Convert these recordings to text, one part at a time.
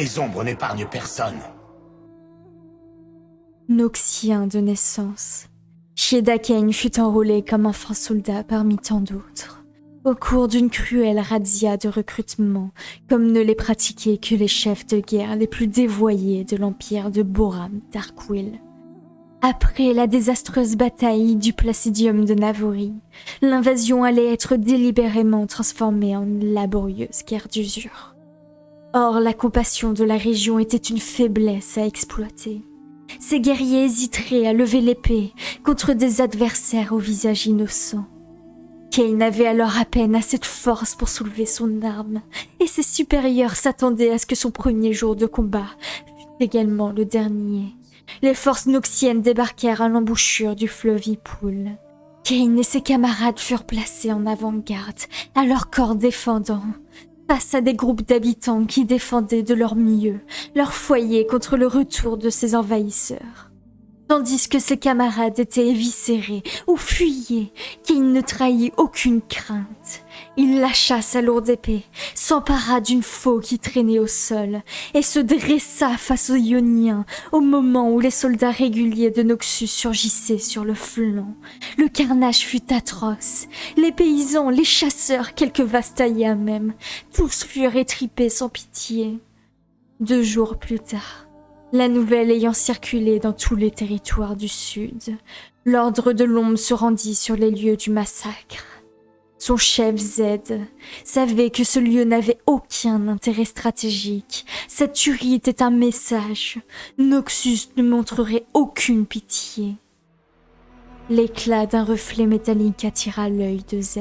Les ombres n'épargnent personne. Noxien de naissance, Shieda Kane fut enrôlé comme enfant soldat parmi tant d'autres, au cours d'une cruelle razzia de recrutement, comme ne les pratiquaient que les chefs de guerre les plus dévoyés de l'empire de Boram Darkwill. Après la désastreuse bataille du Placidium de Navori, l'invasion allait être délibérément transformée en une laborieuse guerre d'usure. Or, la compassion de la région était une faiblesse à exploiter. Ces guerriers hésiteraient à lever l'épée contre des adversaires au visage innocent. Kane avait alors à peine assez de force pour soulever son arme, et ses supérieurs s'attendaient à ce que son premier jour de combat fût également le dernier. Les forces noxiennes débarquèrent à l'embouchure du fleuve Ipoul. Kane et ses camarades furent placés en avant-garde, à leur corps défendant, face à des groupes d'habitants qui défendaient de leur mieux leur foyer contre le retour de ces envahisseurs. Tandis que ses camarades étaient éviscérés ou fuyaient, qu'il ne trahit aucune crainte. Il lâcha sa lourde épée, s'empara d'une faux qui traînait au sol, et se dressa face aux Ioniens au moment où les soldats réguliers de Noxus surgissaient sur le flanc. Le carnage fut atroce. Les paysans, les chasseurs, quelques Vastaïens même, tous furent étripés sans pitié. Deux jours plus tard, la nouvelle ayant circulé dans tous les territoires du Sud, l'ordre de l'ombre se rendit sur les lieux du massacre. Son chef Z savait que ce lieu n'avait aucun intérêt stratégique. Cette tuerie était un message. Noxus ne montrerait aucune pitié. L'éclat d'un reflet métallique attira l'œil de Z.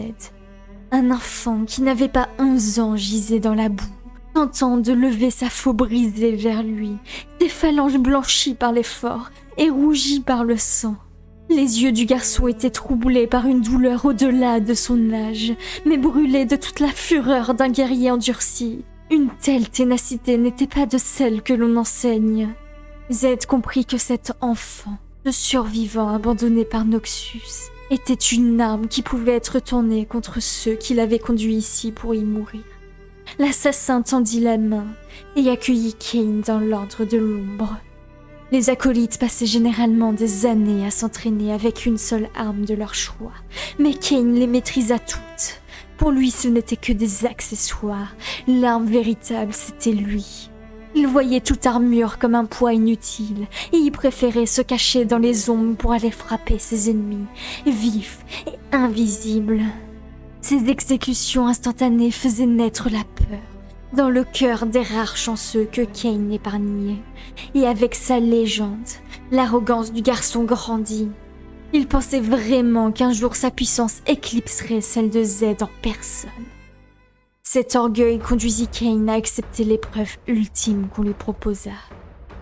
Un enfant qui n'avait pas onze ans gisait dans la boue tentant de lever sa faux brisée vers lui, des phalanges blanchies par l'effort et rougies par le sang. Les yeux du garçon étaient troublés par une douleur au-delà de son âge, mais brûlés de toute la fureur d'un guerrier endurci. Une telle ténacité n'était pas de celle que l'on enseigne. Z comprit que cet enfant, le survivant abandonné par Noxus, était une arme qui pouvait être tournée contre ceux qui l'avaient conduit ici pour y mourir. L'assassin tendit la main et accueillit Kane dans l'ordre de l'ombre. Les acolytes passaient généralement des années à s'entraîner avec une seule arme de leur choix, mais Kane les maîtrisa toutes. Pour lui, ce n'était que des accessoires. L'arme véritable, c'était lui. Il voyait toute armure comme un poids inutile, et y préférait se cacher dans les ombres pour aller frapper ses ennemis, vifs et invisibles. Ces exécutions instantanées faisaient naître la peur dans le cœur des rares chanceux que Kane épargnait. Et avec sa légende, l'arrogance du garçon grandit. Il pensait vraiment qu'un jour sa puissance éclipserait celle de Z en personne. Cet orgueil conduisit Kane à accepter l'épreuve ultime qu'on lui proposa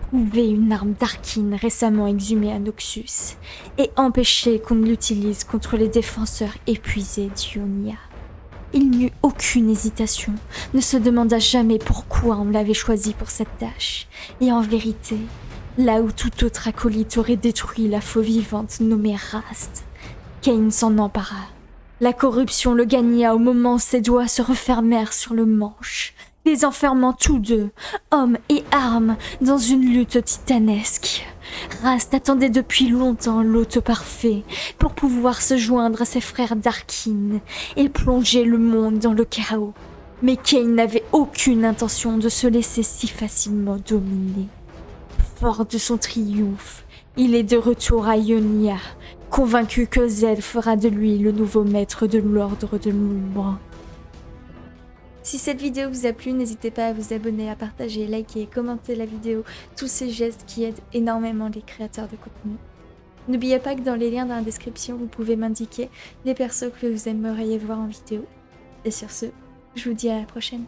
trouver une arme d'Arkin récemment exhumée à Noxus et empêcher qu'on l'utilise contre les défenseurs épuisés d'Ionia. Il n'eut aucune hésitation, ne se demanda jamais pourquoi on l'avait choisi pour cette tâche. Et en vérité, là où tout autre acolyte aurait détruit la faux vivante nommée Rast, Kane s'en empara. La corruption le gagna au moment où ses doigts se refermèrent sur le manche, les enfermant tous deux, hommes et armes, dans une lutte titanesque. Rast attendait depuis longtemps l'hôte parfait pour pouvoir se joindre à ses frères d'Arkin et plonger le monde dans le chaos. Mais Kane n'avait aucune intention de se laisser si facilement dominer. Fort de son triomphe, il est de retour à Ionia, convaincu que Zed fera de lui le nouveau maître de l'ordre de l'ombre. Si cette vidéo vous a plu, n'hésitez pas à vous abonner, à partager, liker, commenter la vidéo, tous ces gestes qui aident énormément les créateurs de contenu. N'oubliez pas que dans les liens dans la description, vous pouvez m'indiquer les persos que vous aimeriez voir en vidéo. Et sur ce, je vous dis à la prochaine.